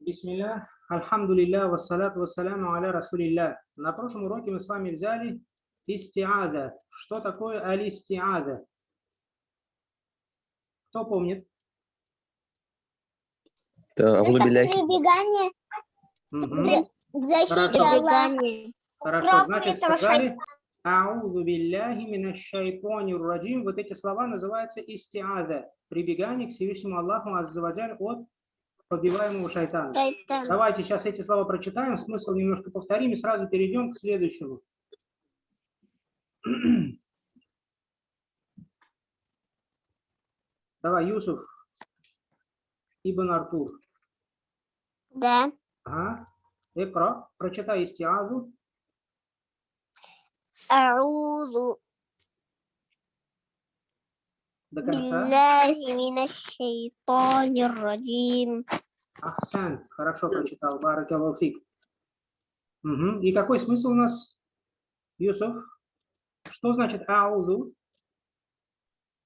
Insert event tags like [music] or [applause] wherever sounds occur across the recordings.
Бисмилля, альхамдулилля, вассалату вассаляму аля расулилля. На прошлом уроке мы с вами взяли истиада. Что такое алистиада? Кто помнит? Это прибегание Мгм. к защите Хорошо. Хорошо, значит, сказали «Аузу билляхи минаш шайтанир раджим». Вот эти слова называются истиада. Прибегание к Всевышнему Аллаху Аззаваджаль от подбиваемого шайтана. Шайтан. Давайте сейчас эти слова прочитаем, смысл немножко повторим и сразу перейдем к следующему. [clears throat] Давай, Юсуф, Ибн Артур. Да. Ага. Экра, прочитай истиазу. Аузу до конца. Ахсан, хорошо прочитал. Баракалуфик. Угу. И какой смысл у нас, Юсуф? Что значит аузу?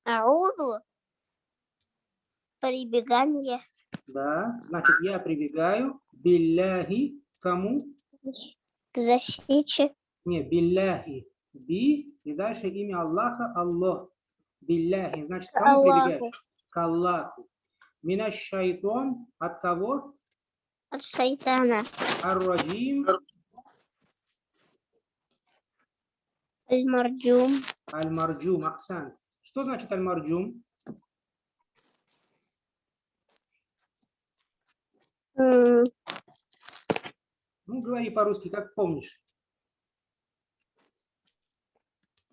Аузу? Прибегание. Да, значит, я прибегаю билляхи кому? К защите. Не, билляхи. Би и дальше имя Аллаха Аллах. Билляхи. Значит, кому прибегает? К Аллаху. Мина шайтон от кого? От шайтана. Ар-раджим. Аль-марджум. Аль-марджум, Ахсан. Что значит аль-марджум? Ну, говори по-русски, как помнишь.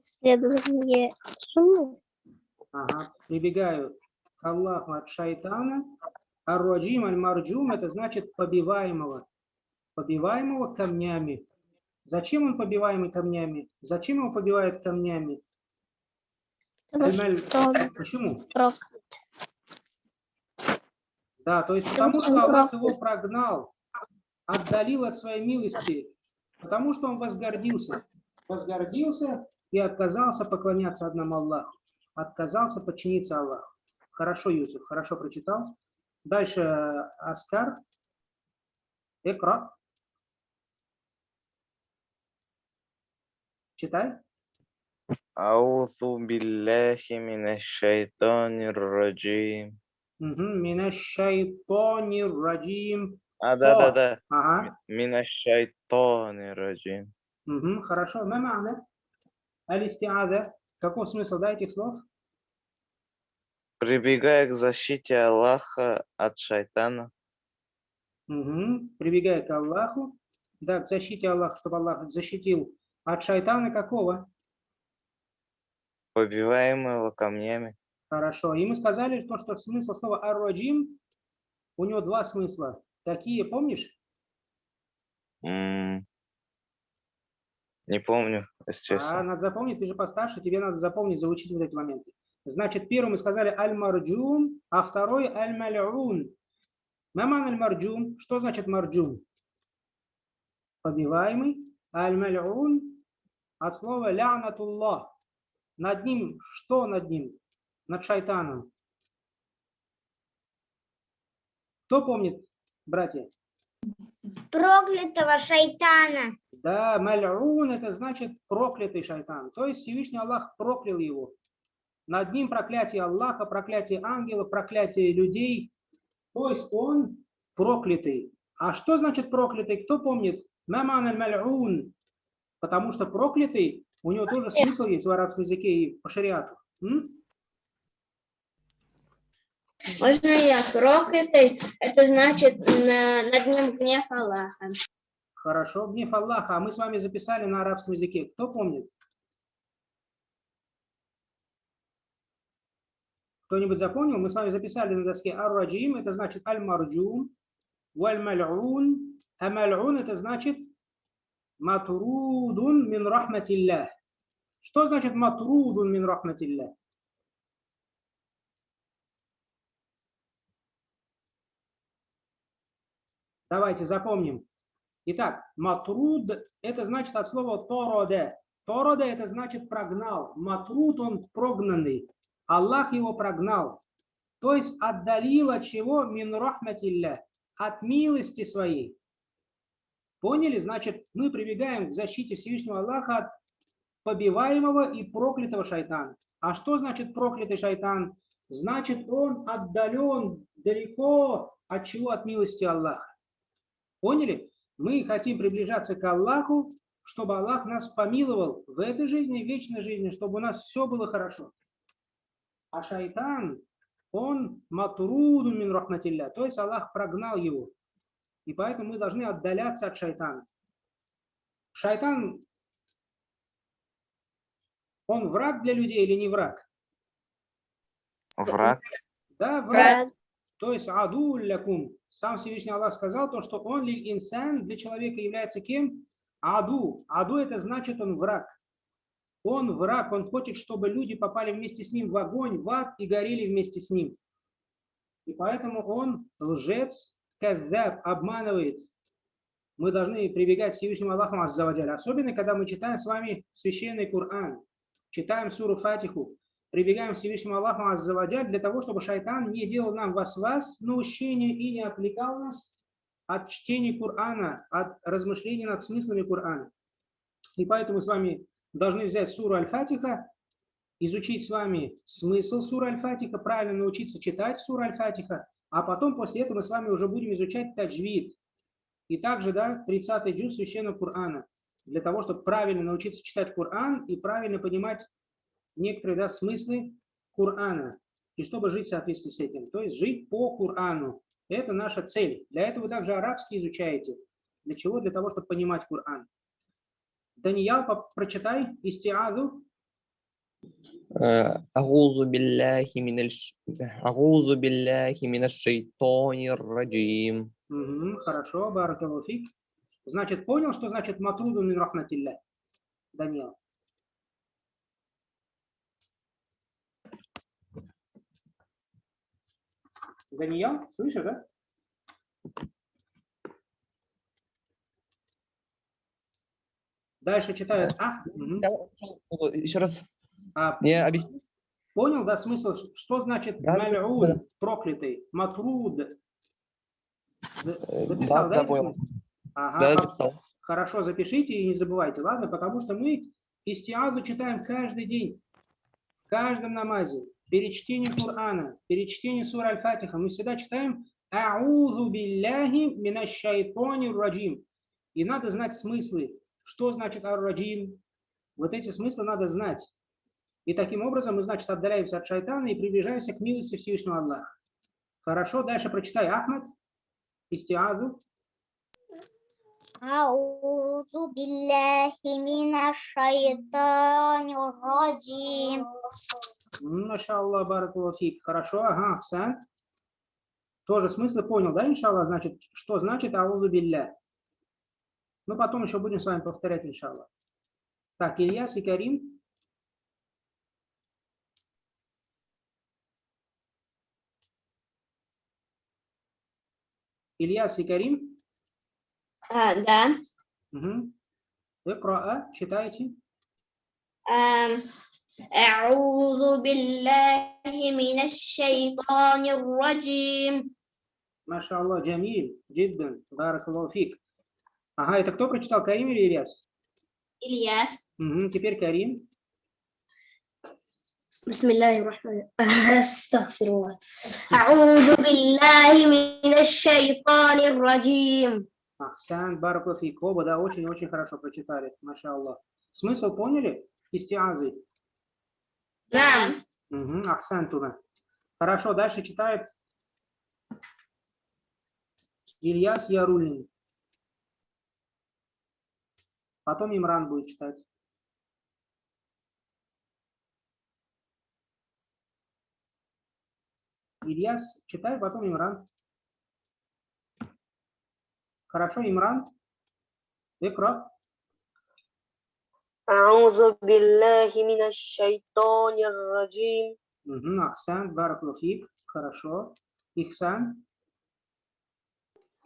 Следующее. Ага, прибегаю к Аллаху от шайтана. Ар-раджим, аль-марджум, это значит побиваемого. Побиваемого камнями. Зачем он побиваемый камнями? Зачем его побивают камнями? потому что Почему? Да, то есть Потому что Аллах его прогнал, отдалил от своей милости, потому что он возгордился. Возгордился и отказался поклоняться одному Аллаху отказался подчиниться Аллаху. Хорошо, Юсуф, хорошо прочитал. Дальше э, Аскар. Экра. Читай. Аузу биллахи минашшайтанир раджим. Минашшайтанир раджим. А, да, да, да. Ага. Минашшайтанир раджим. Хорошо. Ма мана? Алистиада? Каков смысл да, этих слов? Прибегая к защите Аллаха от шайтана, Мгм. Прибегая к Аллаху, да, к защите Аллаха, чтобы Аллах защитил от шайтана какого? побиваемого камнями. Хорошо. И мы сказали, то, что смысл слова ар-раджим, у него два смысла. Какие, помнишь? М, Не помню, если А, честно. надо запомнить, ты же постарше, тебе надо запомнить, заучить вот эти моменты. Значит, первым мы сказали аль-марджум, а второй аль-мал'ун. Маман аль-марджум. Что значит марджум? Побиваемый. Аль-мал'ун от слова лянатуллах. Над ним, что над ним? Над шайтаном. Кто помнит, братья? проклятого шайтана Да, мал'ун это значит проклятый шайтан. То есть Всевышний Аллах проклял его. Над ним проклятие Аллаха, проклятие ангелов, проклятие людей. То есть он проклятый. А что значит проклятый? Кто помнит? Маман аль-мал'ун. Потому что проклятый, у него тоже смысл есть в арабском языке и по шариату. М? Можно я проклятый? Это значит на- над ним гнев Аллаха. Хорошо, гнев Аллаха. А мы с вами записали на арабском языке. Кто помнит? Кто-нибудь запомнил? Мы с вами записали на доске ар-раджим, это значит аль-марджум, валь-маль'ун, а маль'ун это значит матрудун мин рахматиллях. Что значит матрудун мин рахматиллях? Давайте запомним. Итак, матруд это значит от слова тороде. Тороде это значит прогнал. Матруд он прогнанный. Аллах его прогнал. То есть отдалил от чего? Мин рахматилля. от милости своей. Поняли? Значит, мы прибегаем к защите Всевышнего Аллаха от побиваемого и проклятого шайтана. А что значит проклятый шайтан? Значит, он отдален далеко от чего? От милости Аллаха. Поняли? Мы хотим приближаться к Аллаху, чтобы Аллах нас помиловал в этой жизни в вечной жизни, чтобы у нас все было хорошо. А шайтан, он матруду мин рахматилля, то есть Аллах прогнал его. И поэтому мы должны отдаляться от шайтана. Шайтан, он враг для людей или не враг? Враг. Да, враг. То есть аду лякум. Сам Всевышний Аллах сказал то, что он ли инсан для человека является кем? Аду. Аду это значит он враг. Он враг, он хочет, чтобы люди попали вместе с ним в огонь, в ад и горели вместе с ним. И поэтому он лжец, казаб, обманывает. Мы должны прибегать к Всевышнему Аллаху Аззаваджаль. Особенно, когда мы читаем с вами священный Коран, читаем суру Фатиху, прибегаем к Всевышнему Аллаху Аззаваджаль для того, чтобы шайтан не делал нам вас-вас наущение и не отвлекал нас от чтения Корана, от размышлений над смыслами Корана. И поэтому мы с вами должны взять суру Аль-Фатиха, изучить с вами смысл суры Аль-Фатиха, правильно научиться читать суру Аль-Фатиха, а потом после этого мы с вами уже будем изучать таджвид. И также, да, 30-й джуз священного Корана, для того, чтобы правильно научиться читать Коран и правильно понимать некоторые да, смыслы Корана, и чтобы жить в соответствии с этим. То есть жить по Корану. Это наша цель. Для этого вы также арабский изучаете. Для чего? Для того, чтобы понимать Коран. Даниял, по- прочитай истиазу. آه، أعوذ بالله من الش... أعوذ بالله من الشيطان الرجيم Мгм, хорошо, баракалуфик. Значит, понял, что значит матруду мин рахматилля? Даниял. Даниял, слышишь, да? Дальше читают. А, мгм. Еще раз А, мне объяснить? Понял, да, смысл? Что значит Да, малюд, да. проклятый, матруд? За- Э, Записал, да, да? понял. Ага, Да, записал. хорошо, запишите и не забывайте, ладно? Потому что мы истиазу читаем каждый день, в каждом намазе, перед чтением Корана, перед чтением сура Аль-Фатиха. Мы всегда читаем «Аузу билляхи минаш шайтонир раджим». И надо знать смыслы. Что значит ар-раджим? Вот эти смыслы надо знать. И таким образом мы, значит, отдаляемся от шайтана и приближаемся к милости Всевышнего Аллаха. Хорошо, дальше прочитай Ахмад, истиазу. أعوذ بالله من الشيطان الرجيم Машаллах, баракулафик. Хорошо, ага, Аксан. Тоже смысл понял, да, иншаллах? Значит, что значит аузу билля? Ну, потом еще будем с вами повторять, иншаллах. Так, Ильяс и Карим. Ильяс и Карим. А, да. Угу. Икра, читайте. آم، أعوذ بالله من الشيطان الرجيم Машаллах, Джамиль, Джиддан, баракаллаху фик. Ага, это кто прочитал, Карим или Ильяс? إلياس Угу, теперь Карим. بسم الله الرحمن استغفر الله أعوذ بالله من الشيطان الرجيم Ахсан, баракаллаху Оба, да, очень-очень хорошо прочитали, машаллах. Смысл поняли? Истиазы. Лам. Угу, акцент туда. Хорошо, дальше читает Ильяс Ярулин. Потом Имран будет читать. Ильяс, читай, потом Имран. Хорошо, Имран. Экран. أعوذ بالله من الشيطان الرجيم Мгм, Ахсан, баракулуфик. Хорошо. Ихсан.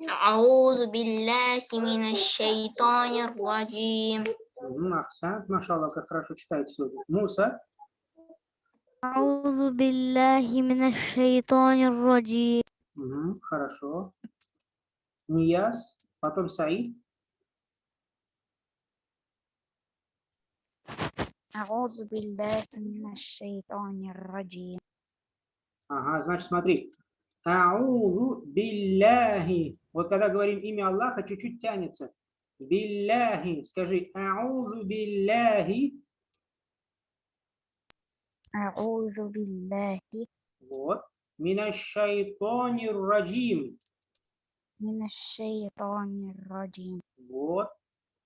أعوذ بالله من الشيطان الرجيم Мгм, Ахсан. Машаллах, как хорошо читаете сегодня. Муса. أعوذ بالله من الشيطان الرجيم Мгм, Хорошо. Нияз, потом Саид. Аузу раджи. Ага, значит, смотри. Аузу билляхи. Вот когда говорим имя Аллаха, чуть-чуть тянется. Билляхи. Скажи, аузу билляхи. Аузу билляхи. Вот. Минашайтонир раджим. Минашайтонир раджим. Вот.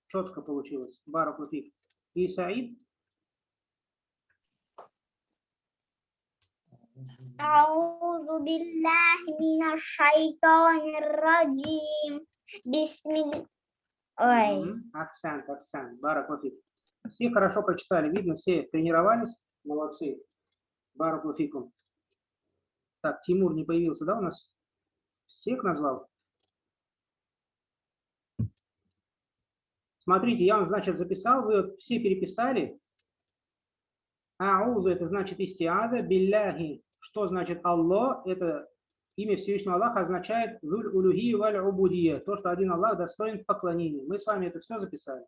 Четко получилось. Баракутик. И Саид أعوذ بالله من الشيطان الرجيم بسم الله Ой, Мгм. Акцент, акцент. Баракутик. Все хорошо прочитали. Видно, все тренировались. Молодцы. Баракутикум. Так, Тимур не появился, да, у нас? Всех назвал? Смотрите, я вам, значит, записал, вы вот все переписали. Аузу – это значит истиада, билляхи. что значит Аллах? Это имя Всевышнего Аллаха означает «Зуль улюхи валь убудия», то, что один Аллах достоин поклонения. Мы с вами это все записали.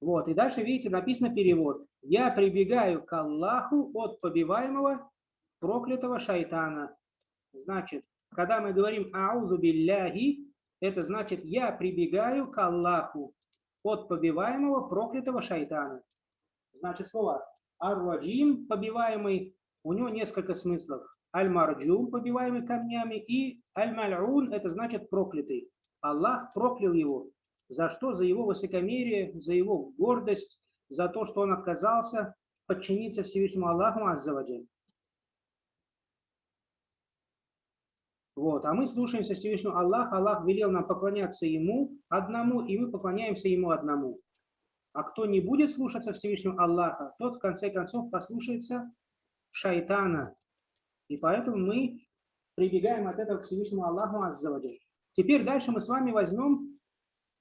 Вот, и дальше, видите, написано перевод. «Я прибегаю к Аллаху от побиваемого проклятого шайтана». Значит, когда мы говорим «Аузу билляхи», это значит «Я прибегаю к Аллаху от побиваемого проклятого шайтана». Значит, слово «Ар-Раджим», побиваемый, у него несколько смыслов. Аль-Марджум, побиваемый камнями, и Аль-Маль'ун, это значит проклятый. Аллах проклял его. За что? За его высокомерие, за его гордость, за то, что он отказался подчиниться Всевышнему Аллаху Аззаваджи. Вот, а мы слушаемся Всевышнего Аллаха. Аллах велел нам поклоняться Ему одному, и мы поклоняемся Ему одному. А кто не будет слушаться Всевышнего Аллаха, тот в конце концов послушается шайтана. И поэтому мы прибегаем от этого к Всевышнему Аллаху Аззаваджи. Теперь дальше мы с вами возьмем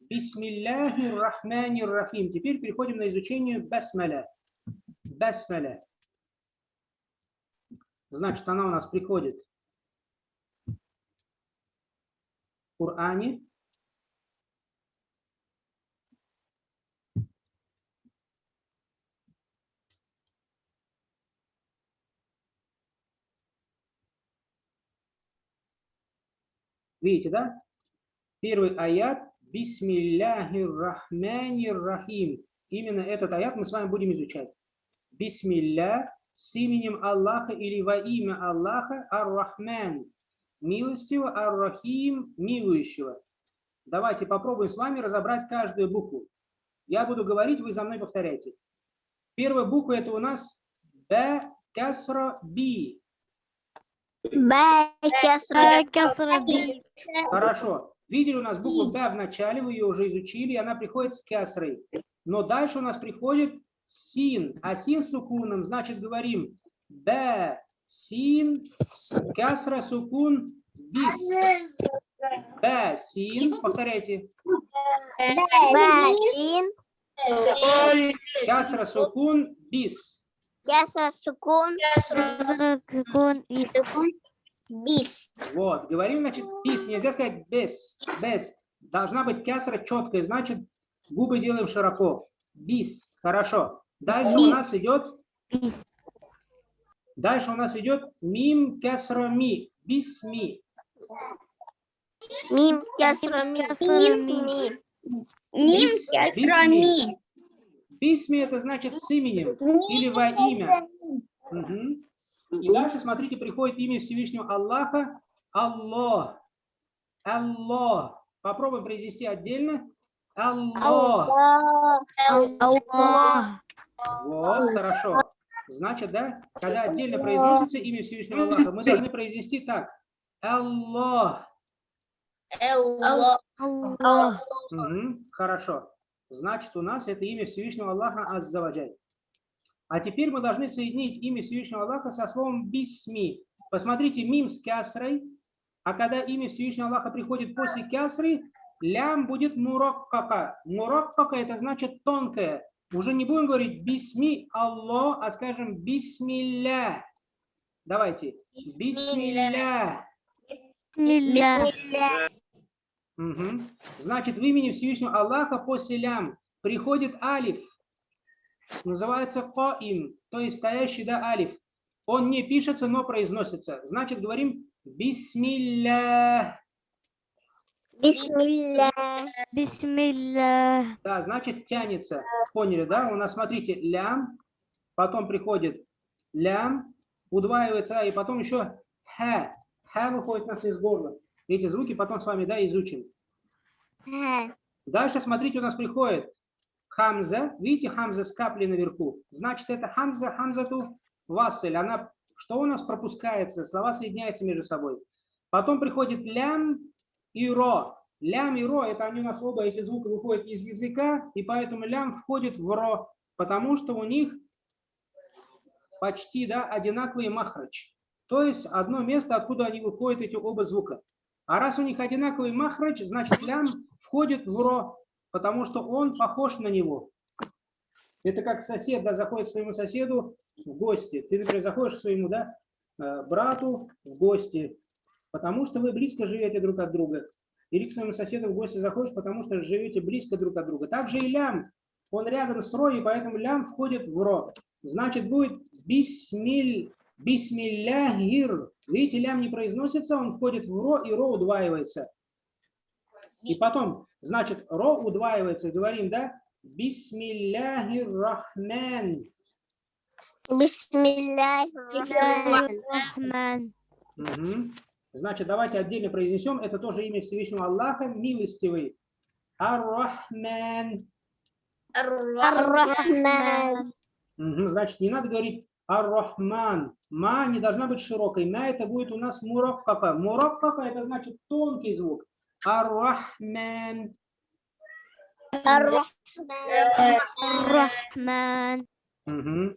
Бисмилляхи рахмани рахим. Теперь переходим на изучение басмаля. Басмаля. Значит, она у нас приходит в Коране. Видите, да? Первый аят Бисмилляхир рахманир рахим. Именно этот аят мы с вами будем изучать. Бисмилля с именем Аллаха или во имя Аллаха Ар-Рахман. Милостивого Ар-Рахим, милующего. Давайте попробуем с вами разобрать каждую букву. Я буду говорить, вы за мной повторяйте. Первая буква это у нас Б, Касра, Би. Хорошо. Видели у нас букву Б в начале, вы ее уже изучили, и она приходит с кясрой. Но дальше у нас приходит син. А син с сукуном, значит, говорим Б, син, кясра, сукун, бис. Б, син, повторяйте. Кясра, сукун, бис. Бис. Вот, говорим, значит, бис, нельзя сказать без, без. Должна быть кясра четкая, значит, губы делаем широко. Бис, хорошо. Дальше у нас идет, дальше у нас идет мим кясра ми, бисми. Мим Мим Бисми. Бисми это значит с именем или во имя. Мгм. И дальше, смотрите, приходит имя Всевышнего Аллаха. Аллах. Аллах. Попробуем произнести отдельно. Аллах. Аллах. Вот, хорошо. Значит, да, когда отдельно произносится имя Всевышнего Аллаха, мы должны произнести так. Аллах. Аллах. Мгм, Хорошо. Значит, у нас это имя Всевышнего Аллаха Аззаваджаль. А теперь мы должны соединить имя Всевышнего Аллаха со словом бисми. Посмотрите, мим с кясрой, а когда имя Всевышнего Аллаха приходит после кясры, лям будет мураккака. Мураккака это значит тонкое. Уже не будем говорить бисми Аллах, а скажем бисмилля. Давайте. Бисмилля. Бисмилля. Мгм. Значит, в имени Всевышнего Аллаха после лям приходит алиф. Называется коим, то есть стоящий да алиф. Он не пишется, но произносится. Значит, говорим бисмилля. Бисмилля. Бисмилля. Да, значит, тянется. Поняли, да? У нас, смотрите, лям, потом приходит лям, удваивается, и потом еще ха. Ха выходит у нас из горла. Эти звуки потом с вами, да, изучим. Ха. Дальше, смотрите, у нас приходит хамза. Видите, хамза с каплей наверху. Значит, это хамза, хамзату васель. Она, что у нас пропускается? Слова соединяются между собой. Потом приходит лям и ро. Лям и ро, это они у нас оба, эти звуки выходят из языка, и поэтому лям входит в ро, потому что у них почти да, одинаковый махрач. То есть одно место, откуда они выходят, эти оба звука. А раз у них одинаковый махрач, значит лям входит в ро, потому что он похож на него. Это как сосед да, заходит к своему соседу в гости. Ты, например, заходишь к своему да, э, брату в гости, потому что вы близко живете друг от друга. Или к своему соседу в гости заходишь, потому что живете близко друг от друга. Также и лям, он рядом с ро, и поэтому лям входит в ро. Значит, будет бисмиль, бисмилляхир. Видите, лям не произносится, он входит в ро, и ро удваивается. И потом, значит, ро удваивается, говорим, да? Бисмилляхир рахман. Бисмилля. Рахман. Мгм. Значит, давайте отдельно произнесем. Это тоже имя Всевышнего Аллаха, милостивый. Ар-Рахман. Ар-Рахман. Значит, не надо говорить Ар-Рахман. Ма не должна быть широкой. На это будет у нас мураккака. Мураккака это значит тонкий звук. Ар-Рахман. Ар-Рахман. Рахман. Мгм.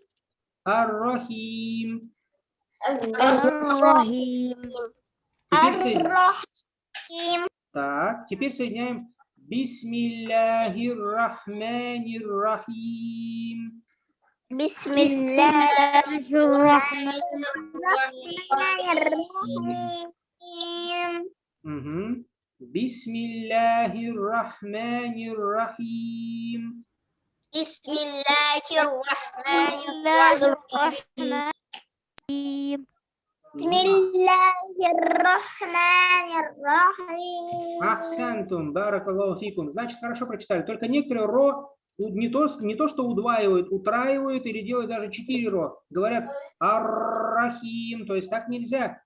Ар-Рахим. Теперь, соедин- Ар-Рахим. так, теперь соединяем. Бисмиллахир-Рахманир-Рахим. Бисмилля. Рахман. Мгм. Бисмиллахир-Рахманир-Рахим. Бисмиллахир-Рахманир-Рахим. Бисмиллахир-Рахманир-Рахим. Ахсантум, баракаллаху фикум. Значит, хорошо прочитали. Только некоторые ро не то, не то что удваивают, утраивают или делают даже четыре ро. Говорят аррахим, то есть так нельзя.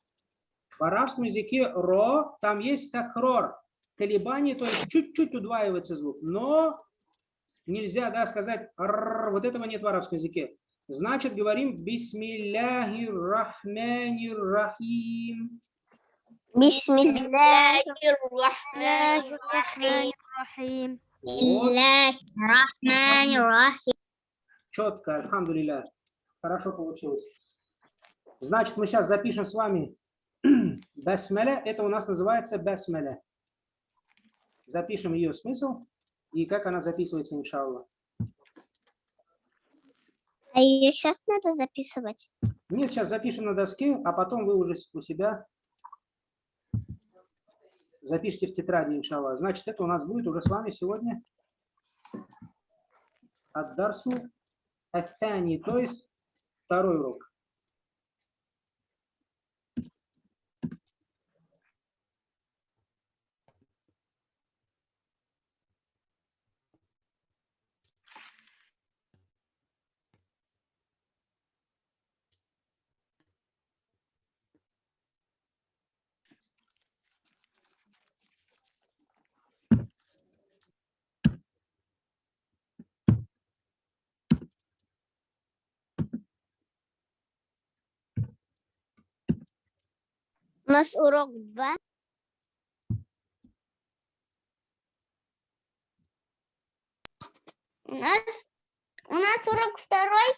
В арабском языке ро, там есть такрор, колебание, то есть чуть-чуть удваивается звук. Но нельзя да, сказать «арр», вот этого нет в арабском языке. Значит, говорим бисмиллахир-рахманир-рахим. Бисмиллахир-Рахманир-Рахим. Рахим. Бисмиллахир-Рахманир-Рахим. Четко, альхамдулилля. Хорошо получилось. Значит, мы сейчас запишем с вами [clears throat] басмеля. Это у нас называется басмеля. Запишем ее смысл и как она записывается, иншаллах. А ее сейчас надо записывать? Нет, сейчас запишем на доске, а потом вы уже у себя запишите в тетради, иншаллах. Значит, это у нас будет уже с вами сегодня от Дарсу Астани, то есть второй урок. Нас урок 2. У нас, у нас урок второй.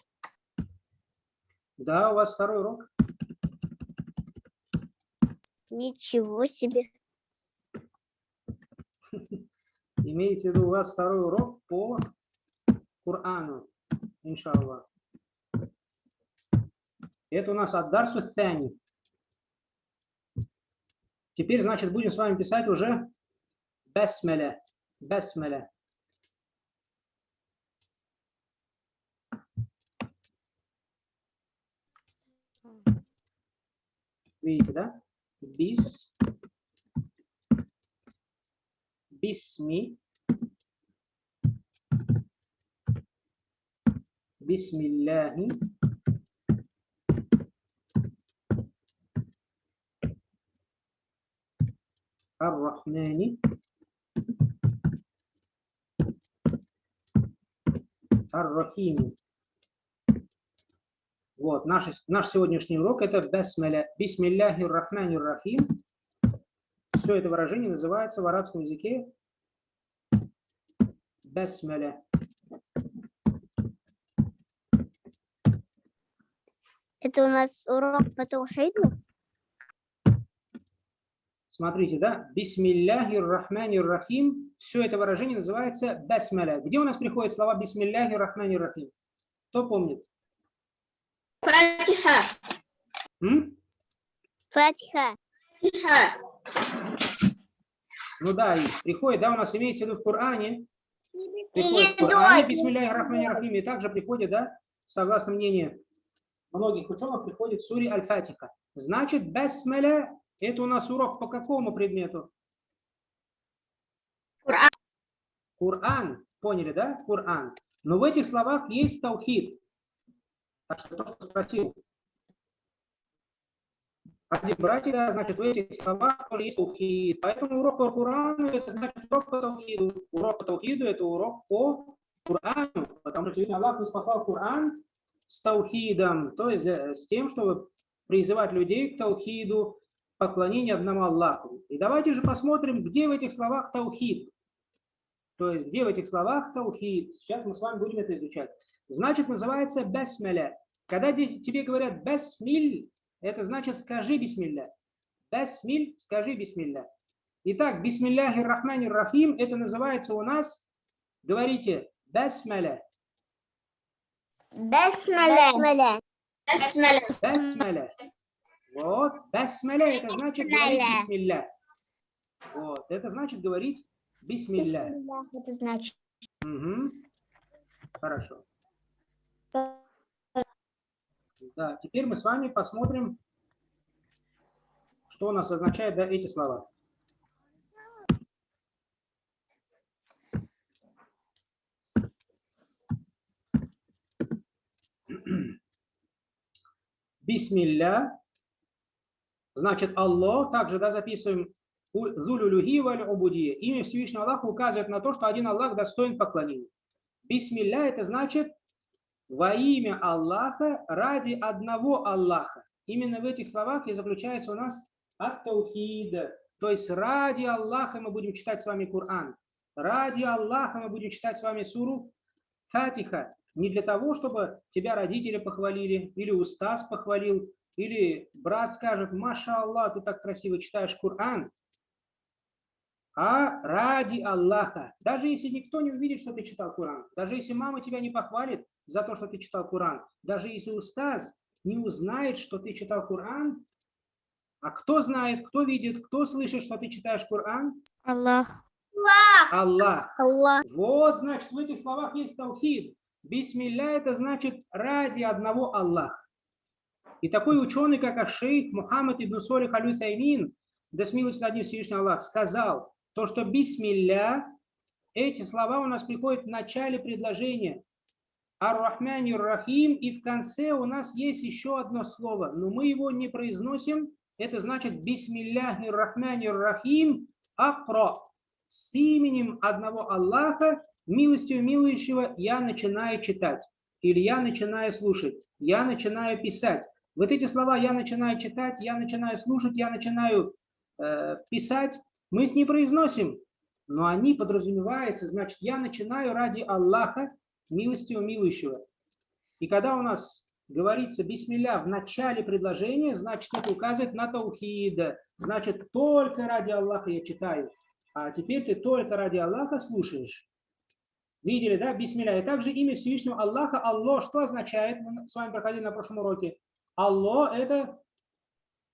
Да, у вас второй урок. Ничего себе. [laughs] Имеется в виду у вас второй урок по Корану, иншаллах. Это у нас Аддарсу Сани. Теперь, значит, будем с вами писать уже Бесмеля. Бесмеля. Видите, да? Бис. Бисми. Бисмилляхи. الرحمن الرحيم Вот, наш, наш сегодняшний урок это Басмаля. Бисмилляхи рахмани рахим. Все это выражение называется в арабском языке Басмаля. Это у нас урок по таухиду? Смотрите, да? Бисмилляхи рахмани рахим. Все это выражение называется Басмаля. Где у нас приходят слова Бисмилляхи рахмани рахим? Кто помнит? Фатиха. М? Фатиха. Фатиха. Ну да, и приходит, да, у нас имеется в виду в Коране. Приходит в Коране, дочь. бисмилляхи рахмани рахим. И также приходит, да, согласно мнению многих ученых, приходит в суре Аль-Фатиха. Значит, басмаля – это у нас урок по какому предмету? Коран. Коран. Поняли, да? Коран. Но в этих словах есть таухид. Так что то, что спросил один братья, значит, в этих словах тоже есть таухид. Поэтому урок по Корану – это значит урок по таухиду. Урок по таухиду – это урок по Корану. Потому что Аллах спасал Коран с таухидом, то есть э, с тем, чтобы призывать людей к таухиду, поклонению одному Аллаху. И давайте же посмотрим, где в этих словах таухид. То есть, где в этих словах таухид. Сейчас мы с вами будем это изучать. Значит, называется бесмеля. Когда тебе говорят бесмиль, это значит скажи бисмилля. Бесмиль, скажи бисмилля. Итак, бисмилляхи рахмани рахим, это называется у нас, говорите, бесмеля. Басмаля. Басмаля. Бесмеля. Вот, бесмеля, это значит говорить Бисмилля. бисмилля. Вот, это значит говорить бисмилля. Это значит. Мгм. Хорошо. Да, теперь мы с вами посмотрим, что у нас означают да, эти слова. [clears throat] Бисмилля, значит Аллах, также да, записываем Зулюлюхи валь убудия. Имя Всевышнего Аллаха указывает на то, что один Аллах достоин поклонения. Бисмилля это значит во имя Аллаха ради одного Аллаха. Именно в этих словах и заключается у нас ат-таухид. То есть ради Аллаха мы будем читать с вами Коран. Ради Аллаха мы будем читать с вами суру Фатиха. Не для того, чтобы тебя родители похвалили, или устаз похвалил, или брат скажет, Маша Аллах, ты так красиво читаешь Коран, а ради Аллаха. Даже если никто не увидит, что ты читал Коран, даже если мама тебя не похвалит за то, что ты читал Коран, даже если устаз не узнает, что ты читал Коран, а кто знает, кто видит, кто слышит, что ты читаешь Коран? Аллах. Аллах. Аллах. Вот, значит, в этих словах есть таухид. Бисмилля это значит ради одного Аллаха. И такой ученый, как Ашейх Мухаммад ибн Солих аль Усаймин, да смилуется над ним Всевышний Аллах, сказал, то, что бисмилля, эти слова у нас приходят в начале предложения. Ар-Рахмани Рахим, и в конце у нас есть еще одно слово, но мы его не произносим. Это значит бисмилляхи Рахмани Рахим Акро. С именем одного Аллаха, милостью милующего, я начинаю читать. Или я начинаю слушать. Я начинаю писать. Вот эти слова я начинаю читать, я начинаю слушать, я начинаю э, писать. Мы их не произносим, но они подразумеваются. Значит, я начинаю ради Аллаха, милостью милующего. И когда у нас говорится бисмилля в начале предложения, значит, это указывает на таухид. Значит, только ради Аллаха я читаю. А теперь ты только ради Аллаха слушаешь. Видели, да, бисмилля. И также имя Всевышнего Аллаха, Аллах, что означает? Мы с вами проходили на прошлом уроке. Алло – это...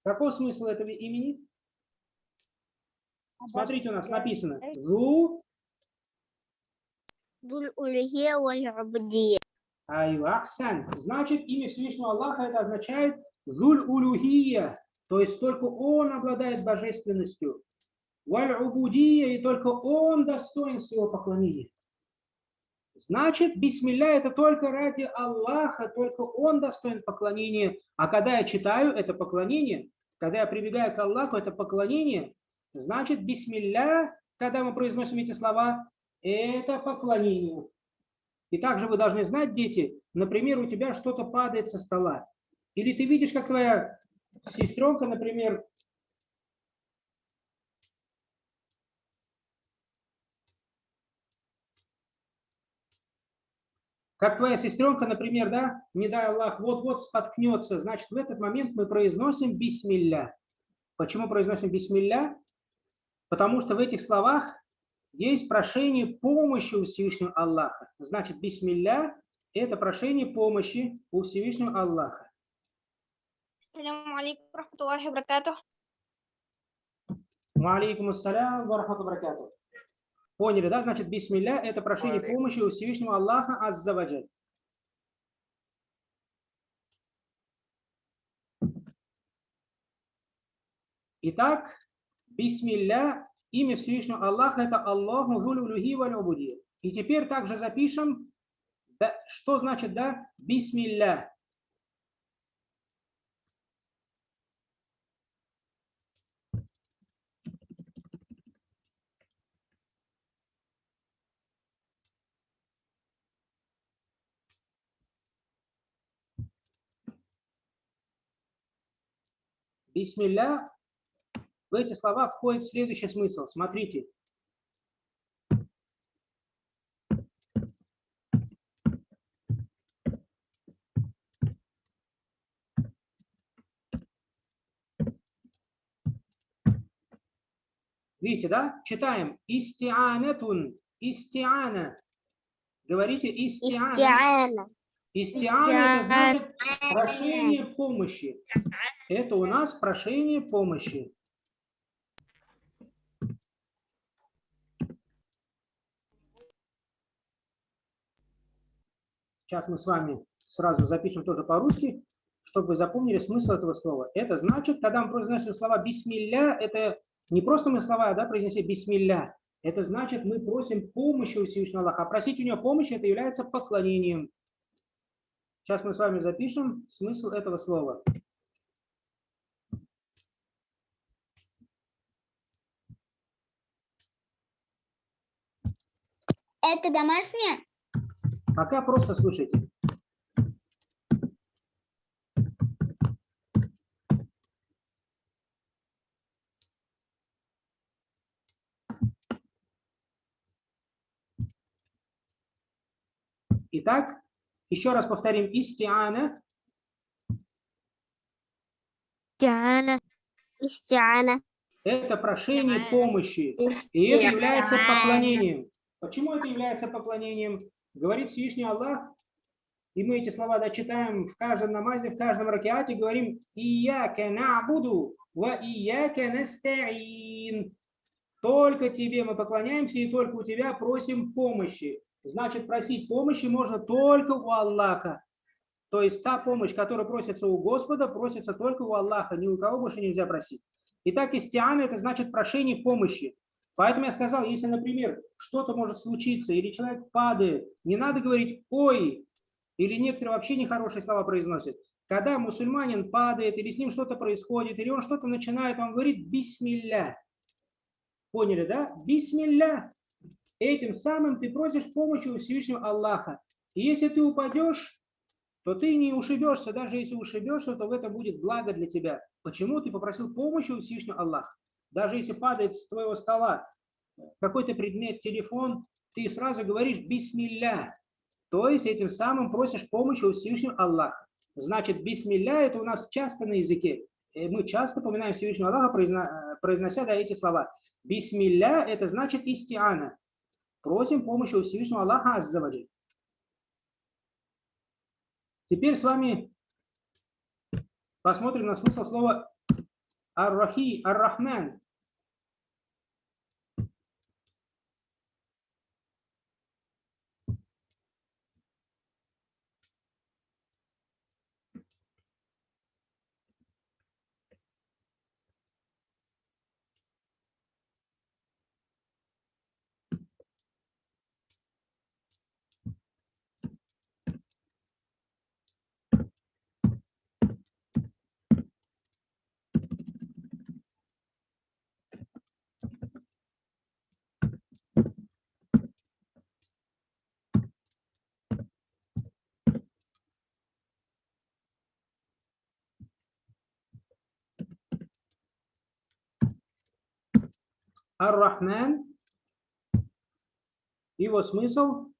Какой смысл этого имени? Смотрите, у нас написано. Зу Дуль улюхия валь убудия. Айва, Ахсан. Значит, имя Всевышнего Аллаха это означает Зуль Улюхия, то есть только Он обладает божественностью. Валь Убудия, и только Он достоин своего поклонения. Значит, бисмилля это только ради Аллаха, только Он достоин поклонения. А когда я читаю это поклонение, когда я прибегаю к Аллаху, это поклонение, значит, бисмилля, когда мы произносим эти слова, это поклонение. И также вы должны знать, дети, например, у тебя что-то падает со стола. Или ты видишь, как твоя сестренка, например, как твоя сестренка, например, да, не дай Аллах, вот-вот споткнется, значит, в этот момент мы произносим бисмилля. Почему произносим бисмилля? Потому что в этих словах есть прошение помощи у Всевышнего Аллаха. Значит, бисмилля – это прошение помощи у Всевышнего Аллаха. Алейкум ассалям ва рахмату баракату. Поняли, да? Значит, бисмилля – это прошение помощи у Всевышнего Аллаха Аззаваджаль. Итак, бисмилля, имя Всевышнего Аллаха – это Аллаху зулюлюхи валь убуди. И теперь также запишем, да, что значит, да, бисмилля. Бисмилля, в эти слова входит следующий смысл. Смотрите. Видите, да? Читаем. Истианетун. Истиана. Говорите истиана. Истиана. Истиана значит прошение помощи. Это у нас прошение помощи. Сейчас мы с вами сразу запишем тоже по-русски, чтобы вы запомнили смысл этого слова. Это значит, когда мы произносим слова «бисмилля», это не просто мы слова да, произнесли «бисмилля», это значит, мы просим помощи у Всевышнего Аллаха. Просить у него помощи – это является поклонением. Сейчас мы с вами запишем смысл этого слова. Это домашняя? Пока просто слушайте. Итак, еще раз повторим. Истиана Тиана. Истиана. – это прошение помощи. И это является поклонением. Почему это является поклонением? Говорит Всевышний Аллах, и мы эти слова да, читаем в каждом намазе, в каждом ракеате, говорим «Ияке набуду, ва ияке настаин». Только тебе мы поклоняемся, и только у тебя просим помощи. Значит, просить помощи можно только у Аллаха. То есть та помощь, которая просится у Господа, просится только у Аллаха, ни у кого больше нельзя просить. Итак, истиана – это значит прошение помощи. Поэтому я сказал, если, например, что-то может случиться, или человек падает, не надо говорить «ой», или некоторые вообще нехорошие слова произносят. Когда мусульманин падает, или с ним что-то происходит, или он что-то начинает, он говорит «бисмилля». Поняли, да? «Бисмилля». Этим самым ты просишь помощи у Всевышнего Аллаха. И если ты упадешь, то ты не ушибешься. Даже если ушибешься, то в этом будет благо для тебя. Почему ты попросил помощи у Всевышнего Аллаха? Даже если падает с твоего стола какой-то предмет, телефон, ты сразу говоришь «бисмилля». То есть этим самым просишь помощи у Всевышнего Аллаха. Значит, бисмилля – это у нас часто на языке. И мы часто поминаем Всевышнего Аллаха, произно- произнося да, эти слова. Бисмилля – это значит истиана. Просим помощи у Всевышнего Аллаха Аззаваджи. Теперь с вами посмотрим на смысл слова ар-рахи, ар-рахман. Ар-Рахман. Его смысл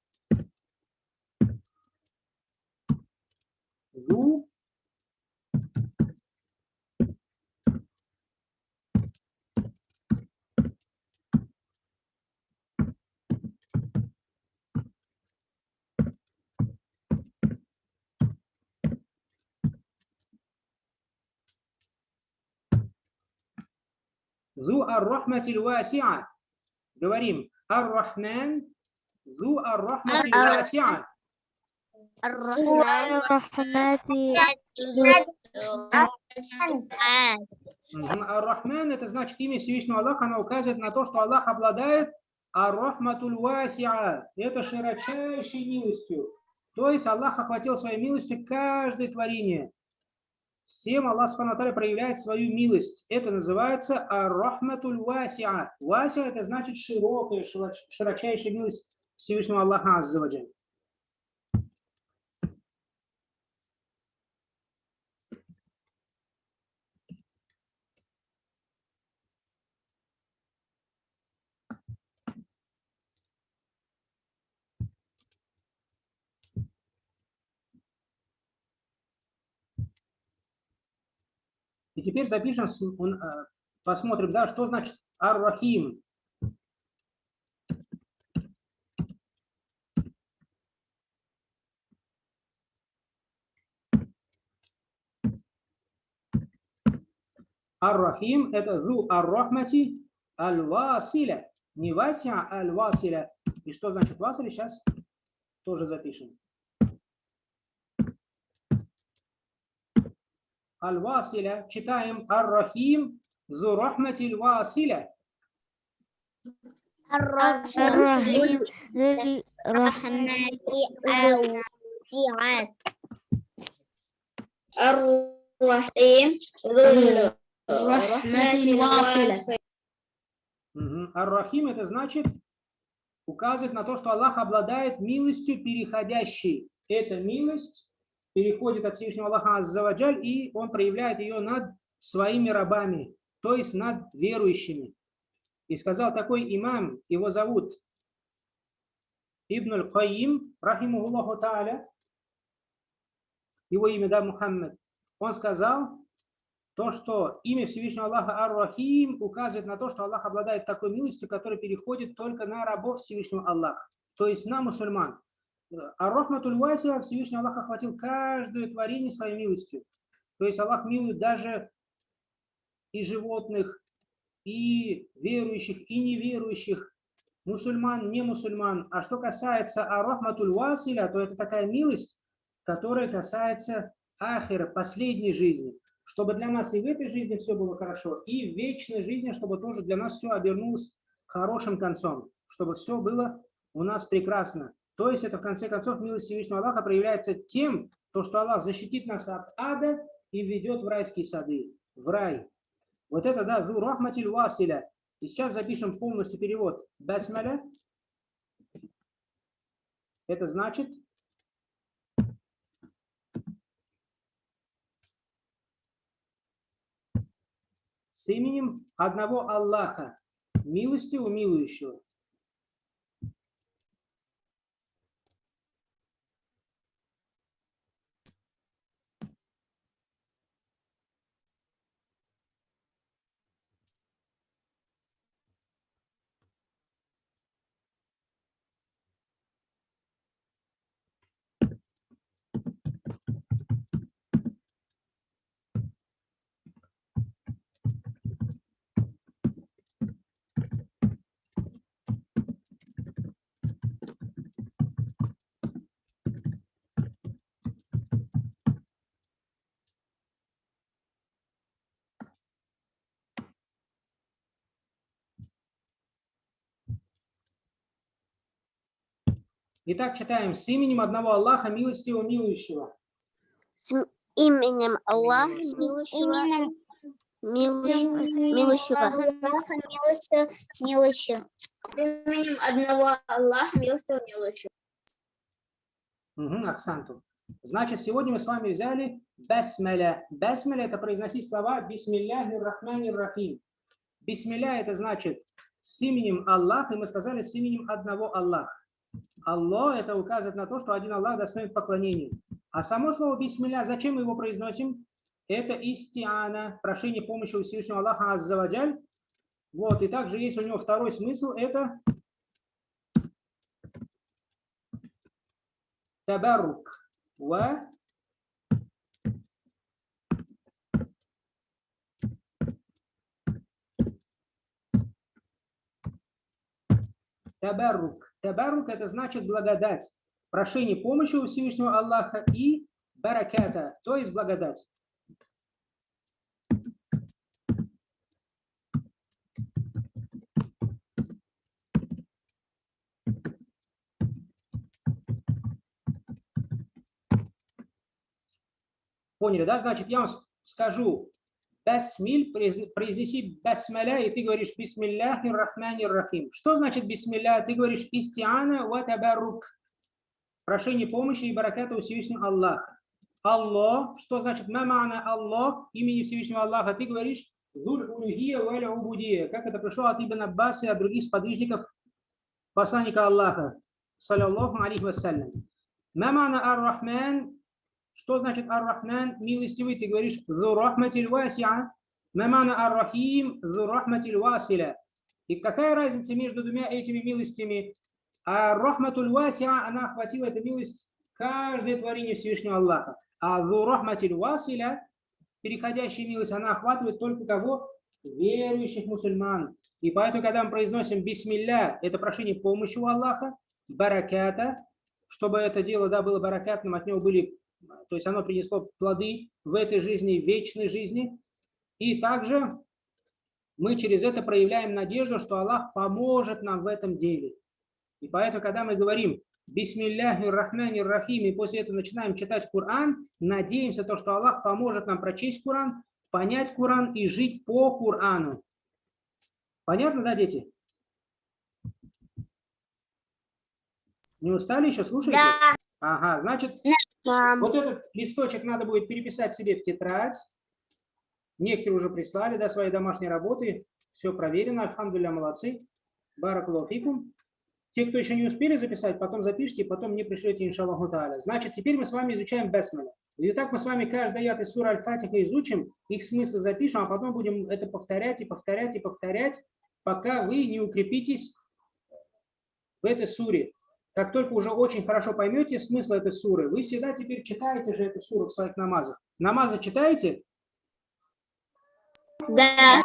ар-рахматиль васиа. Говорим ар-рахман зу ар-рахматиль васиа. Ар-Рахман это значит имя Всевышнего Аллаха, оно указывает на то, что Аллах обладает Ар-Рахматуль Васиа. Это широчайшей милостью. То есть Аллах охватил своей милостью каждое творение. Всем Аллах Субхану проявляет свою милость. Это называется ар-Рахматуль Васиа. Вася это значит широкая, широч- широчайшая милость Всевышнего Аллаха Аззаваджаль. Теперь запишем, э, посмотрим, да, что значит ар-Рахим. Ар-Рахим – это зу ар-Рахмати аль-Василя. Не Вася, а аль-Василя. И что значит Василя, сейчас тоже запишем. аль-Василя. Читаем Ар-Рахим зу рахматиль Василя. Ар-Рахим зу рахмати Василя. Ар-Рахим это значит указывает на то, что Аллах обладает милостью переходящей. Эта милость переходит от Всевышнего Аллаха Аззаваджаль, и Он проявляет ее над своими рабами, то есть над верующими. И сказал такой имам, его зовут Ибн аль-Каим, рахимухуллаху та'аля, его имя, да, Мухаммад, он сказал, то, что имя Всевышнего Аллаха Ар-Рахим указывает на то, что Аллах обладает такой милостью, которая переходит только на рабов Всевышнего Аллаха, то есть на мусульман. Ар-Рахматуль Васия Всевышний Аллах охватил каждое творение своей милостью. То есть Аллах милует даже и животных, и верующих, и неверующих, мусульман, не мусульман. А что касается Ар-Рахматуль Василя, то это такая милость, которая касается ахира, последней жизни чтобы для нас и в этой жизни все было хорошо, и в вечной жизни, чтобы тоже для нас все обернулось хорошим концом, чтобы все было у нас прекрасно. То есть это в конце концов милость Всевышнего Аллаха проявляется тем, то, что Аллах защитит нас от ада и ведет в райские сады, в рай. Вот это, да, зу рахматиль василя. И сейчас запишем полностью перевод. Басмаля. Это значит с именем одного Аллаха, милостивого, милующего. Итак, читаем с именем одного Аллаха, милостивого, милующего. Именем Аллаха, милующего, милующего. Аллаха, милостивого, милующего. Именем одного Аллаха, милостивого, милующего. Угу. Значит, сегодня мы с вами взяли басмаля. Басмаля – это произносить слова бисмилляхи рахмани рахим. Бисмилля – это значит с именем Аллаха, и мы сказали с именем одного Аллаха. Аллах – это указывает на то, что один Аллах достоин поклонения. А само слово бисмилля, зачем мы его произносим? Это истиана, прошение помощи у Всевышнего Аллаха Аззаваджаль. Вот, и также есть у него второй смысл – это табарук. Ва Табарук. Табарук это значит благодать, прошение помощи у Всевышнего Аллаха и бараката, то есть благодать. Поняли, да? Значит, я вам скажу, басмиль, произнеси басмаля, и ты говоришь бисмилляхи рахмани рахим. Что значит бисмилля? Ты говоришь истиана ва табарук. Прошение помощи и бараката у Всевышнего Аллаха. Аллах, что значит мамана Аллах, имени Всевышнего Аллаха, ты говоришь зуль улюхия валя убудия. Как это пришло от Ибн Аббаса и от других сподвижников посланника Аллаха, саллаллаху алейхи вассалям. Мамана ар-Рахман, что значит ар-Рахман, милостивый? Ты говоришь зу рахматиль васиа. Мамана ар-Рахим, зу рахматиль василя. И какая разница между двумя этими милостями? А рахматуль васиа, она охватила эту милость каждое творение Всевышнего Аллаха. А зу рахматиль василя, переходящая милость, она охватывает только кого? Верующих мусульман. И поэтому, когда мы произносим бисмилля, это прошение помощи у Аллаха, бараката, чтобы это дело да, было баракатным, от него были то есть оно принесло плоды в этой жизни, в вечной жизни. И также мы через это проявляем надежду, что Аллах поможет нам в этом деле. И поэтому, когда мы говорим «Бисмилляхи рахмани рахим» и после этого начинаем читать Коран, надеемся, то, что Аллах поможет нам прочесть Коран, понять Коран и жить по Корану. Понятно, да, дети? Не устали еще? Слушайте? Да. Ага, значит, Мам. вот этот листочек надо будет переписать себе в тетрадь. Некоторые уже прислали да, свои домашние работы. Все проверено. Альхамдулилля, молодцы. Баракулуфикум. Те, кто еще не успели записать, потом запишите, потом мне пришлете, иншаллаху тааля. Значит, теперь мы с вами изучаем Бесмеля. И так мы с вами каждый аят из сура Аль-Фатиха изучим, их смысл запишем, а потом будем это повторять и повторять и повторять, пока вы не укрепитесь в этой суре. Как только уже очень хорошо поймете смысл этой суры, вы всегда теперь читаете же эту суру в своих намазах. Намазы читаете? Да.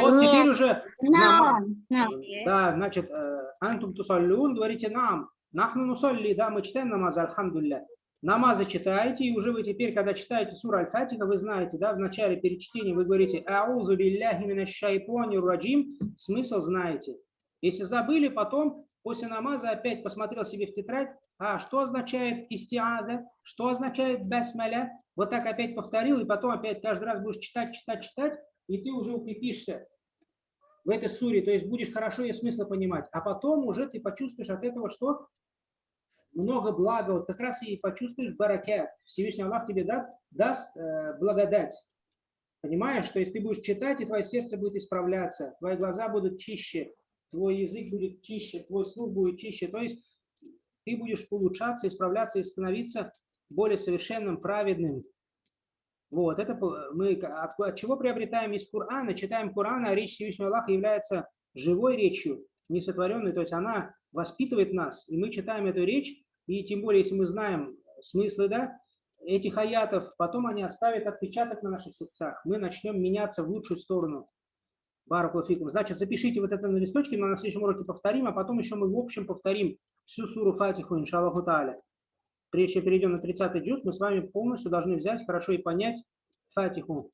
Вот теперь уже нама- Нам. Да, значит, э, антум тусаллюн, говорите нам. Нахну нусалли, да, мы читаем намазы, альхамдулля. Намазы читаете, и уже вы теперь, когда читаете суру Аль-Фатиха, вы знаете, да, в начале перед чтением вы говорите «Аузу билляхи минаш шайтанир раджим», смысл знаете. Если забыли, потом после намаза опять посмотрел себе в тетрадь, а что означает истиаза, что означает басмаля, вот так опять повторил, и потом опять каждый раз будешь читать, читать, читать, и ты уже укрепишься в этой суре, то есть будешь хорошо ее смысла понимать. А потом уже ты почувствуешь от этого, что много блага, вот как раз и почувствуешь баракят. Всевышний Аллах тебе да, даст э, благодать. Понимаешь, что если ты будешь читать, и твое сердце будет исправляться, твои глаза будут чище, твой язык будет чище, твой слух будет чище. То есть ты будешь улучшаться, исправляться и становиться более совершенным, праведным. Вот, это мы от, от чего приобретаем из Корана, читаем Коран, а речь Всевышнего Аллаха является живой речью, несотворенной, то есть она воспитывает нас, и мы читаем эту речь, и тем более, если мы знаем смыслы да, этих аятов, потом они оставят отпечаток на наших сердцах, мы начнем меняться в лучшую сторону. Баракулфикум. Значит, запишите вот это на листочке, мы на следующем уроке повторим, а потом еще мы в общем повторим всю суру Фатиху, иншаллаху тааля. Прежде чем перейдем на 30-й джуз, мы с вами полностью должны взять хорошо и понять Фатиху.